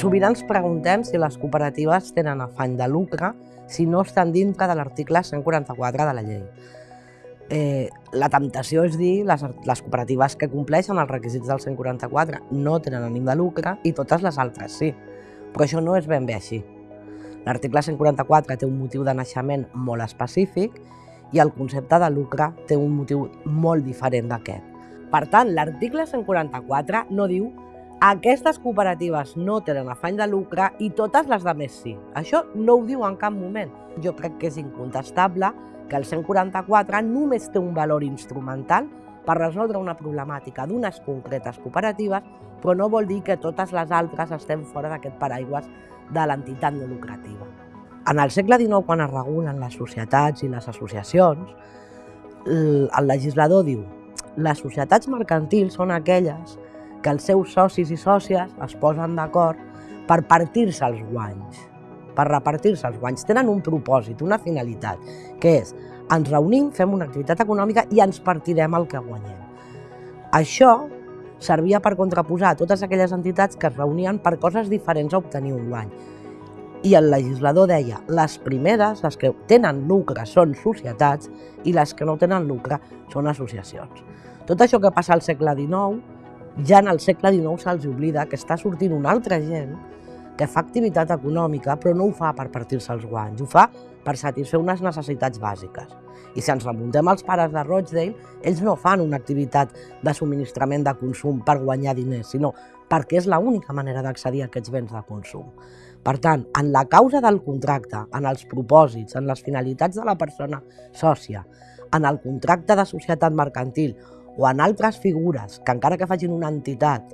Sovint ens preguntem si les cooperatives tenen afany de lucre si no estan dintre de l'article 144 de la llei. Eh, la temptació és dir les, les cooperatives que compleixen els requisits del 144 no tenen ànim de lucre i totes les altres sí. Però això no és ben bé així. L'article 144 té un motiu de naixement molt específic i el concepte de lucre té un motiu molt diferent d'aquest. Per tant, l'article 144 no diu aquestes cooperatives no tenen afany de lucre i totes les de més sí. Això no ho diu en cap moment. Jo crec que és incontestable que el 144 només té un valor instrumental per resoldre una problemàtica d'unes concretes cooperatives, però no vol dir que totes les altres estem fora d'aquest paraigües de l'entitat no lucrativa. En el segle XIX, quan es regulen les societats i les associacions, el legislador diu les societats mercantils són aquelles que els seus socis i sòcies es posen d'acord per partir-se els guanys, per repartir-se els guanys. Tenen un propòsit, una finalitat, que és ens reunim, fem una activitat econòmica i ens partirem el que guanyem. Això servia per contraposar totes aquelles entitats que es reunien per coses diferents a obtenir un guany. I el legislador deia, les primeres, les que tenen lucre, són societats i les que no tenen lucre són associacions. Tot això que passa al segle XIX ja en el segle XIX se'ls oblida que està sortint una altra gent que fa activitat econòmica però no ho fa per partir-se els guanys, ho fa per satisfer unes necessitats bàsiques. I si ens remuntem als pares de Rochdale, ells no fan una activitat de subministrament de consum per guanyar diners, sinó perquè és l'única manera d'accedir a aquests béns de consum. Per tant, en la causa del contracte, en els propòsits, en les finalitats de la persona sòcia, en el contracte de societat mercantil o en altres figures que encara que facin una entitat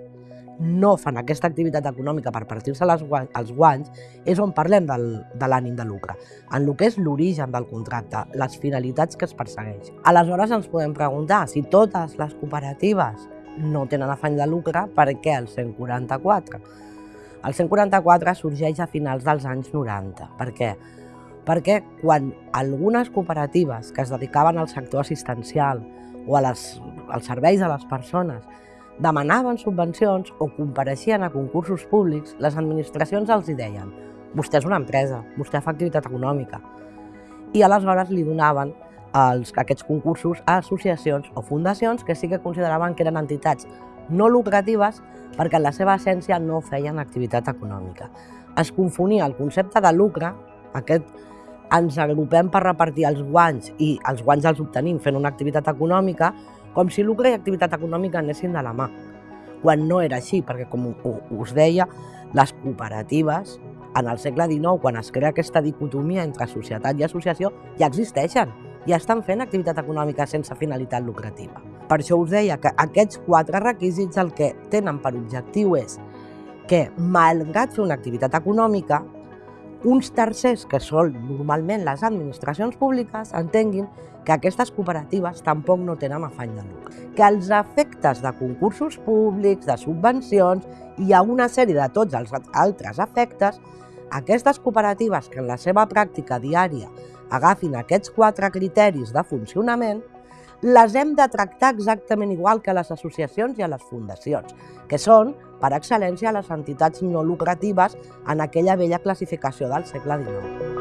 no fan aquesta activitat econòmica per partir-se els guanys, és on parlem del, de l'ànim de lucre, en el que és l'origen del contracte, les finalitats que es persegueix. Aleshores ens podem preguntar si totes les cooperatives no tenen afany de lucre, per què el 144? El 144 sorgeix a finals dels anys 90. Per què? Perquè quan algunes cooperatives que es dedicaven al sector assistencial o a les, als serveis a les persones demanaven subvencions o compareixien a concursos públics, les administracions els hi deien vostè és una empresa, vostè fa activitat econòmica. I aleshores li donaven els, aquests concursos a associacions o fundacions que sí que consideraven que eren entitats no lucratives perquè en la seva essència no feien activitat econòmica. Es confonia el concepte de lucre, aquest ens agrupem per repartir els guanys i els guanys els obtenim fent una activitat econòmica, com si lucre i activitat econòmica anessin de la mà. Quan no era així, perquè com us deia, les cooperatives en el segle XIX, quan es crea aquesta dicotomia entre societat i associació, ja existeixen, ja estan fent activitat econòmica sense finalitat lucrativa. Per això us deia que aquests quatre requisits el que tenen per objectiu és que, malgrat fer una activitat econòmica, uns tercers, que són normalment les administracions públiques, entenguin que aquestes cooperatives tampoc no tenen afany de lucre. Que els efectes de concursos públics, de subvencions i a una sèrie de tots els altres efectes, aquestes cooperatives que en la seva pràctica diària agafin aquests quatre criteris de funcionament, les hem de tractar exactament igual que les associacions i a les fundacions, que són, per excel·lència, les entitats no lucratives en aquella vella classificació del segle XIX.